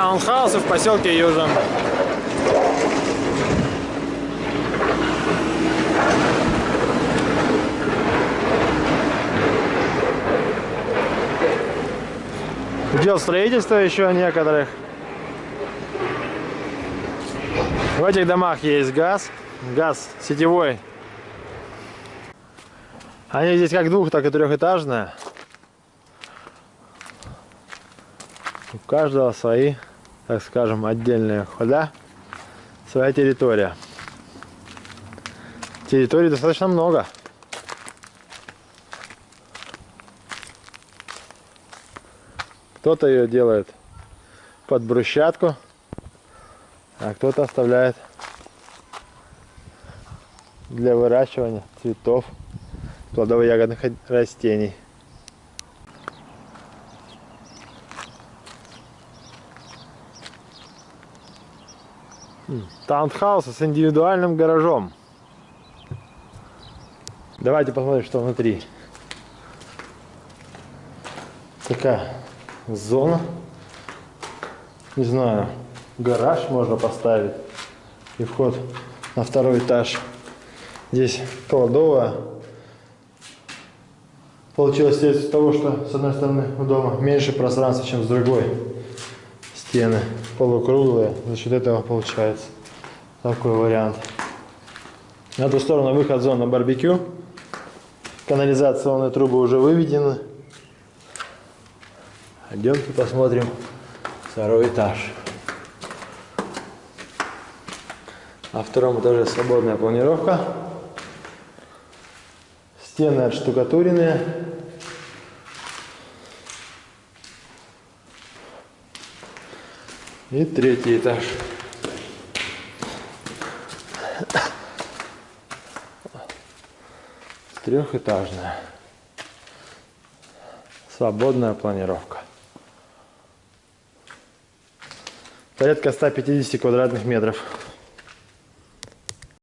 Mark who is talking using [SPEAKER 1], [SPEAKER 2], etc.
[SPEAKER 1] таунхаусы в поселке Южном. Дел строительства еще некоторых. В этих домах есть газ. Газ сетевой. Они здесь как двух, так и трехэтажные. У каждого свои, так скажем, отдельные хода, своя территория. Территории достаточно много. Кто-то ее делает под брусчатку, а кто-то оставляет для выращивания цветов, плодово-ягодных растений. Таунхаус с индивидуальным гаражом. Давайте посмотрим, что внутри. Такая зона. Не знаю, гараж можно поставить. И вход на второй этаж. Здесь кладовая. Получилось из того, что с одной стороны у дома меньше пространства, чем с другой. Стены полукруглые. За счет этого получается такой вариант. На ту сторону выход зона барбекю. Канализационные трубы уже выведены. Идемте посмотрим второй этаж. На втором этаже свободная планировка. Стены отштукатуренные. И третий этаж. Трехэтажная. Свободная планировка. Порядка 150 квадратных метров.